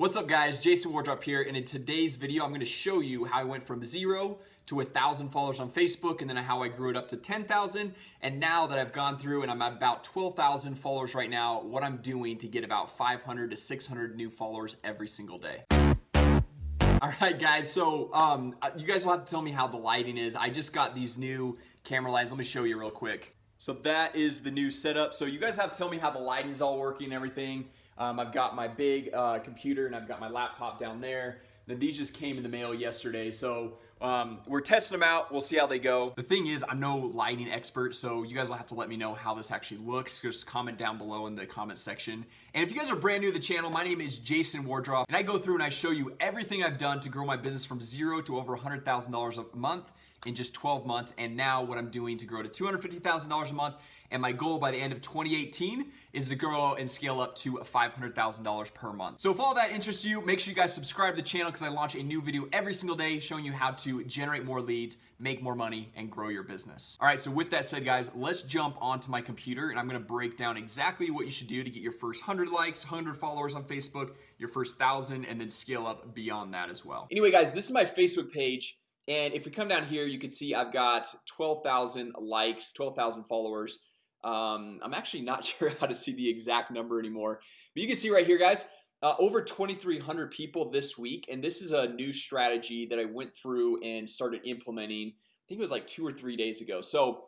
What's up guys, Jason Wardrop here and in today's video I'm going to show you how I went from zero to a thousand followers on Facebook and then how I grew it up to 10,000 and now that I've gone through and I'm about 12,000 followers right now what I'm doing to get about 500 to 600 new followers every single day. Alright guys, so um, you guys will have to tell me how the lighting is. I just got these new camera lines, let me show you real quick. So that is the new setup. So you guys have to tell me how the lighting is all working and everything um, I've got my big uh, computer and I've got my laptop down there. Then these just came in the mail yesterday. So um, we're testing them out. We'll see how they go. The thing is, I'm no lighting expert, so you guys will have to let me know how this actually looks. Just comment down below in the comment section. And if you guys are brand new to the channel, my name is Jason Wardrop, and I go through and I show you everything I've done to grow my business from zero to over $100,000 a month in just 12 months and now what I'm doing to grow to $250,000 a month and my goal by the end of 2018 is to grow and scale up to $500,000 per month. So if all that interests you, make sure you guys subscribe to the channel because I launch a new video every single day showing you how to generate more leads, make more money, and grow your business. All right, so with that said, guys, let's jump onto my computer and I'm gonna break down exactly what you should do to get your first 100 likes, 100 followers on Facebook, your first 1,000, and then scale up beyond that as well. Anyway, guys, this is my Facebook page. And if we come down here, you can see I've got 12,000 likes, 12,000 followers. Um, I'm actually not sure how to see the exact number anymore. But you can see right here guys uh, over 2,300 people this week. And this is a new strategy that I went through and started implementing I think it was like two or three days ago. So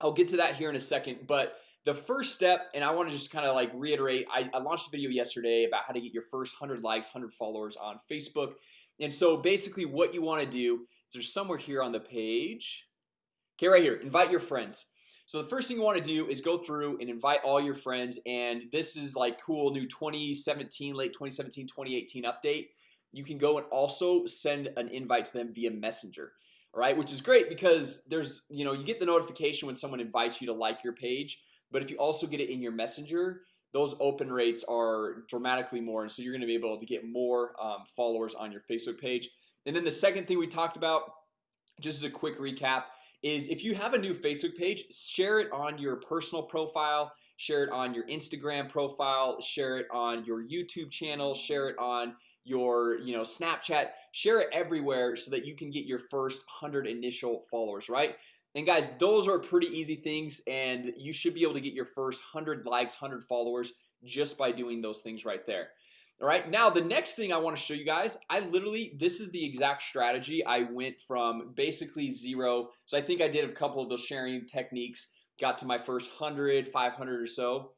I'll get to that here in a second. But the first step and I want to just kind of like reiterate I, I launched a video yesterday about how to get your first 100 likes 100 followers on Facebook and so basically what you want to do is there's somewhere here on the page. Okay right here invite your friends. So the first thing you want to do is go through and invite all your friends and this is like cool new 2017 late 2017 2018 update. You can go and also send an invite to them via messenger all right? Which is great because there's you know you get the notification when someone invites you to like your page but if you also get it in your messenger those open rates are dramatically more and so you're gonna be able to get more um, followers on your Facebook page. And then the second thing we talked about just as a quick recap is if you have a new Facebook page share it on your personal profile share it on your Instagram profile share it on your YouTube channel share it on your you know Snapchat share it everywhere so that you can get your first hundred initial followers right and guys those are pretty easy things and you should be able to get your first hundred likes hundred followers just by doing those things right there. All right now the next thing I want to show you guys I literally this is the exact strategy I went from basically zero. So I think I did a couple of those sharing techniques got to my first 100 500 or so.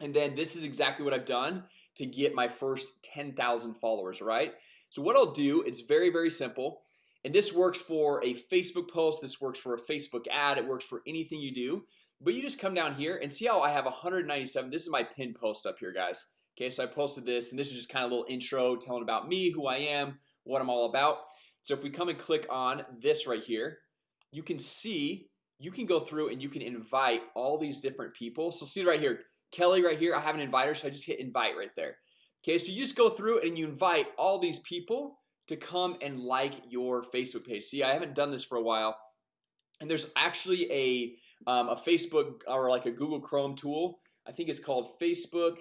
And then this is exactly what I've done to get my first 10,000 followers right? So what I'll do it's very very simple and this works for a Facebook post this works for a Facebook ad it works for anything you do. But you just come down here and see how I have 197 this is my pin post up here guys. Okay, so I posted this and this is just kind of a little intro telling about me who I am what I'm all about. So if we come and click on this right here You can see you can go through and you can invite all these different people. So see right here Kelly right here. I have an inviter So I just hit invite right there. Okay, so you just go through and you invite all these people to come and like your Facebook page. See, I haven't done this for a while. And there's actually a um, a Facebook or like a Google Chrome tool. I think it's called Facebook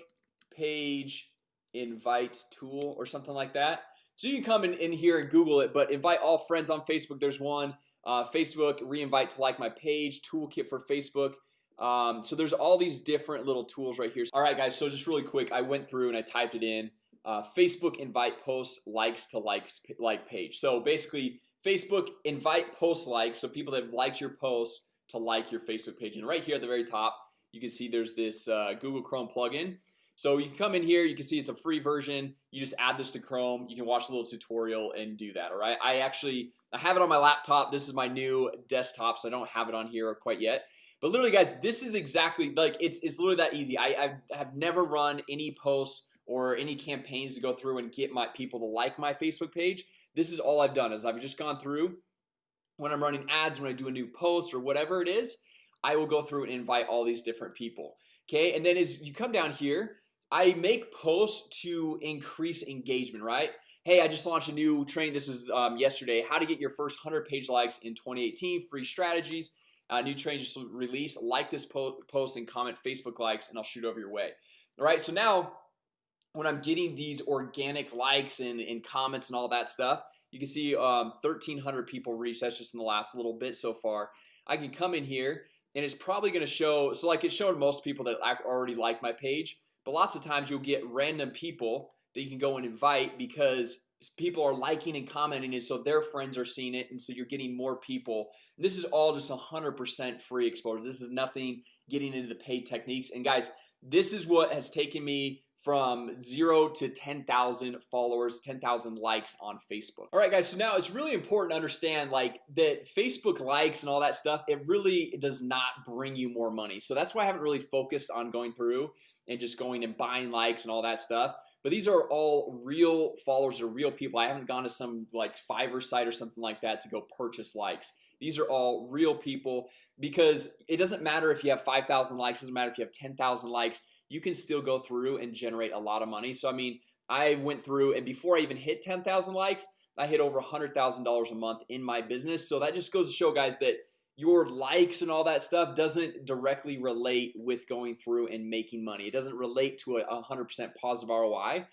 page invite tool or something like that. So you can come in, in here and google it but invite all friends on Facebook. There's one uh, Facebook reinvite to like my page toolkit for Facebook. Um, so there's all these different little tools right here. All right guys so just really quick I went through and I typed it in uh, Facebook invite posts likes to likes like page. So basically Facebook invite post likes so people that have liked your posts to like your Facebook page. And right here at the very top you can see there's this uh, Google Chrome plugin. So you come in here you can see it's a free version. You just add this to Chrome. You can watch a little tutorial and do that all right? I actually I have it on my laptop. This is my new desktop so I don't have it on here quite yet. But literally guys this is exactly like it's, it's literally that easy. I, I have never run any posts or any campaigns to go through and get my people to like my Facebook page this is all I've done is I've just gone through when I'm running ads when I do a new post or whatever it is I will go through and invite all these different people Okay, and then as you come down here I make posts to increase engagement, right? Hey, I just launched a new training. This is um, yesterday how to get your first 100 page likes in 2018 free strategies uh, new training just released like this po post and comment Facebook likes and I'll shoot over your way all right so now when I'm getting these organic likes and, and comments and all that stuff you can see um, 1300 people reach that's just in the last little bit so far. I can come in here and it's probably gonna show so like it's showing most people that already like my page but lots of times you'll get random people that you can go and invite because people are liking and commenting it so their friends are seeing it and so you're getting more people. This is all just hundred percent free exposure. This is nothing getting into the paid techniques. And guys this is what has taken me from 0 to 10,000 followers 10,000 likes on Facebook. All right guys so now it's really important to understand like that Facebook likes and all that stuff it really does not bring you more money. So that's why I haven't really focused on going through and just going and buying likes and all that stuff. But these are all real followers or real people. I haven't gone to some like Fiverr site or something like that to go purchase likes. These are all real people because it doesn't matter if you have 5,000 likes doesn't matter if you have 10,000 likes you can still go through and generate a lot of money. So I mean I went through and before I even hit 10,000 likes I hit over a hundred thousand dollars a month in my business. So that just goes to show guys that your likes and all that stuff doesn't directly relate with going through and making money. It doesn't relate to a hundred percent positive ROI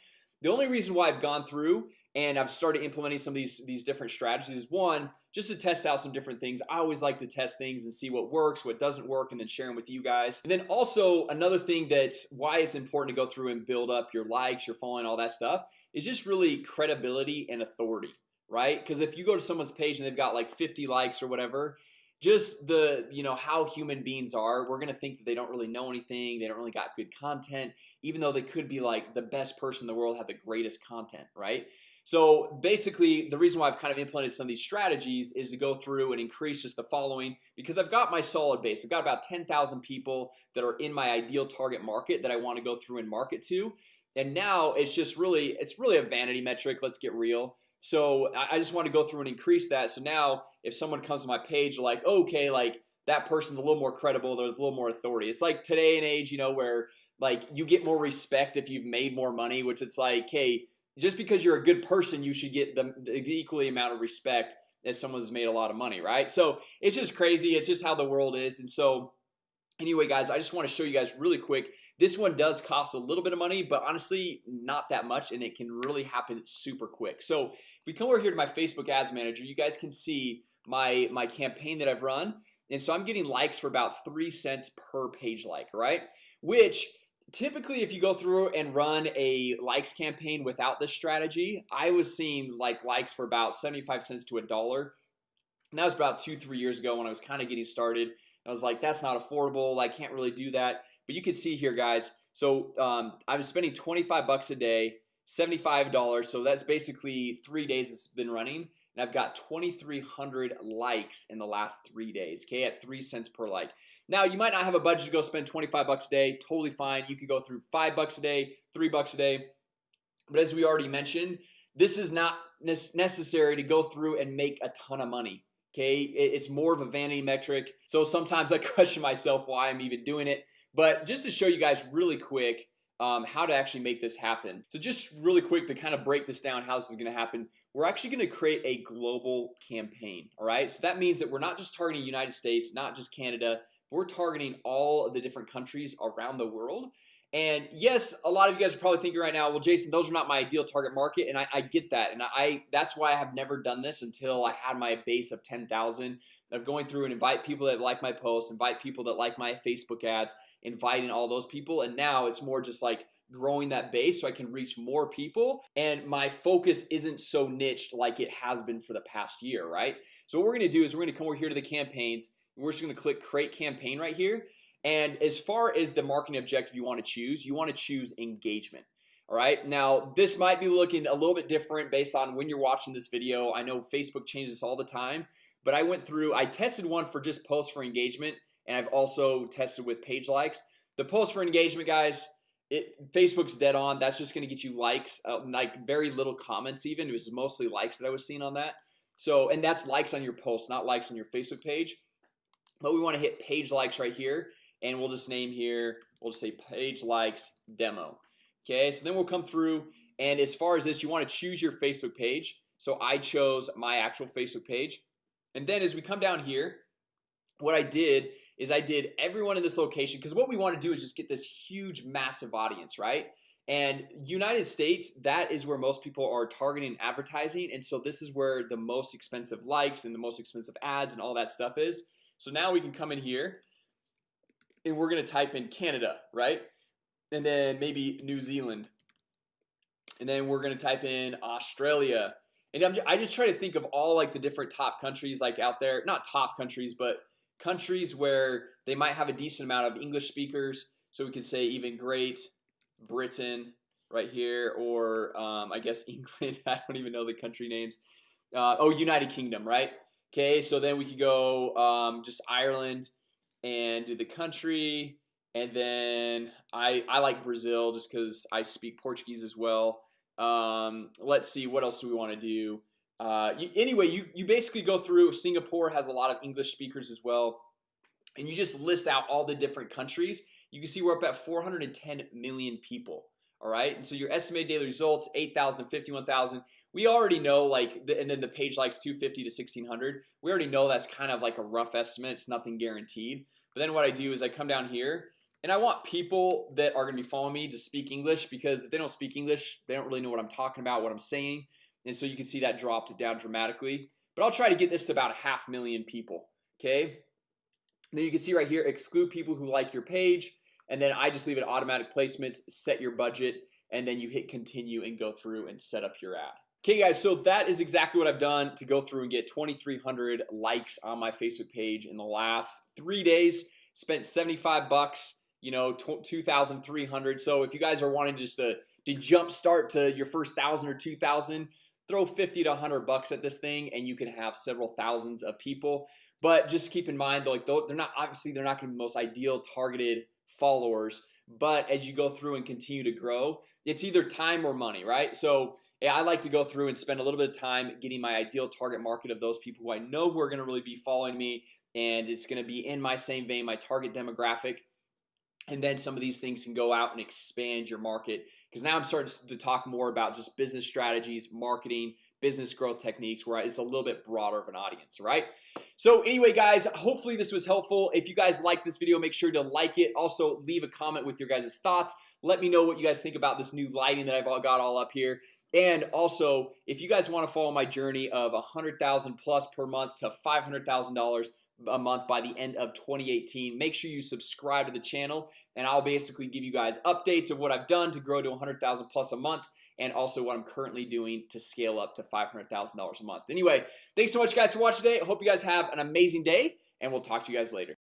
the only reason why I've gone through and I've started implementing some of these these different strategies is one just to test out some different things. I always like to test things and see what works what doesn't work and then share them with you guys. And then also another thing that's why it's important to go through and build up your likes your following all that stuff is just really credibility and authority right? Because if you go to someone's page and they've got like 50 likes or whatever just the you know how human beings are we're gonna think that they don't really know anything they don't really got good content even though they could be like the best person in the world have the greatest content right? So basically the reason why I've kind of implemented some of these strategies is to go through and increase just the following because I've got my solid base. I've got about 10,000 people that are in my ideal target market that I want to go through and market to and now it's just really it's really a vanity metric let's get real. So I just want to go through and increase that. So now if someone comes to my page like okay like that person's a little more credible there's a little more authority. It's like today and age you know where like you get more respect if you've made more money which it's like hey just because you're a good person you should get the, the equally amount of respect as someone who's made a lot of money right? So it's just crazy. It's just how the world is. And so anyway guys I just want to show you guys really quick. This one does cost a little bit of money but honestly not that much and it can really happen super quick. So if we come over here to my Facebook ads manager you guys can see my my campaign that I've run and so I'm getting likes for about three cents per page like right? Which typically if you go through and run a likes campaign without this strategy I was seeing like likes for about 75 cents to a dollar. And that was about two three years ago when I was kind of getting started I was like that's not affordable. I can't really do that. But you can see here guys so um, I'm spending 25 bucks a day $75 so that's basically three days it's been running and I've got 2,300 likes in the last three days Okay at three cents per like. Now you might not have a budget to go spend 25 bucks a day totally fine you could go through five bucks a day three bucks a day but as we already mentioned this is not necessary to go through and make a ton of money Okay, it's more of a vanity metric. So sometimes I question myself why I'm even doing it. But just to show you guys really quick um, how to actually make this happen. So just really quick to kind of break this down how this is gonna happen We're actually gonna create a global campaign All right, so that means that we're not just targeting United States not just Canada we're targeting all of the different countries around the world and yes a lot of you guys are probably thinking right now well Jason those are not my ideal target market and I, I get that. And I that's why I have never done this until I had my base of 10,000 of going through and invite people that like my posts invite people that like my Facebook ads inviting all those people. And now it's more just like growing that base so I can reach more people. And my focus isn't so niched like it has been for the past year right? So what we're gonna do is we're gonna come over here to the campaigns. We're just gonna click create campaign right here and as far as the marketing objective you want to choose you want to choose engagement all right? Now this might be looking a little bit different based on when you're watching this video. I know Facebook changes all the time but I went through I tested one for just posts for engagement and I've also tested with page likes. The post for engagement guys it Facebook's dead on. That's just gonna get you likes uh, like very little comments even. It was mostly likes that I was seeing on that. So and that's likes on your post not likes on your Facebook page. But we want to hit page likes right here and we'll just name here we'll just say page likes demo. Okay, so then we'll come through and as far as this you want to choose your Facebook page. So I chose my actual Facebook page. And then as we come down here What I did is I did everyone in this location because what we want to do is just get this huge massive audience, right? and United States that is where most people are targeting advertising and so this is where the most expensive likes and the most expensive ads and all that stuff is. So now we can come in here and we're gonna type in Canada right? And then maybe New Zealand. And then we're gonna type in Australia. And I'm, I just try to think of all like the different top countries like out there. Not top countries but countries where they might have a decent amount of English speakers. So we can say even Great Britain right here or um, I guess England. I don't even know the country names. Uh, Oh United Kingdom right? Okay, so then we could go um, just Ireland and do the country and then I I like Brazil just because I speak Portuguese as well. Um, let's see what else do we want to do? Uh, you, anyway you you basically go through Singapore has a lot of English speakers as well and you just list out all the different countries. You can see we're up at 410 million people all right? And so your estimated daily results 8,000 51,000 we already know like the, and then the page likes 250 to 1600 we already know that's kind of like a rough estimate. It's nothing guaranteed. But then what I do is I come down here and I want people that are gonna be following me to speak English because if they don't speak English they don't really know what I'm talking about what I'm saying. And so you can see that dropped down dramatically. But I'll try to get this to about a half million people okay? Then you can see right here exclude people who like your page and then I just leave it automatic placements set your budget and then you hit continue and go through and set up your ad Okay guys, so that is exactly what I've done to go through and get 2,300 likes on my Facebook page in the last three days. Spent 75 bucks you know 2,300 so if you guys are wanting just to to jump start to your first thousand or 2,000 throw 50 to 100 bucks at this thing and you can have several thousands of people. But just keep in mind like they're not obviously they're not gonna be the most ideal targeted followers. But as you go through and continue to grow it's either time or money right? So I like to go through and spend a little bit of time getting my ideal target market of those people who I know who are to really be following me and it's to be in my same vein my target demographic. And then some of these things can go out and expand your market because now I'm starting to talk more about just business strategies marketing business growth techniques where it's a little bit broader of an audience right so anyway guys hopefully this was helpful. If you guys like this video make sure to like it. Also leave a comment with your guys' thoughts. Let me know what you guys think about this new lighting that I've all got all up here and also if you guys want to follow my journey of a hundred thousand plus per month to five hundred thousand dollars a month by the end of 2018 make sure you subscribe to the channel and I'll basically give you guys updates of what I've done to grow to a 100,000 plus a month and also what I'm currently doing to scale up to $500,000 a month. Anyway thanks so much guys for watching today. I hope you guys have an amazing day and we'll talk to you guys later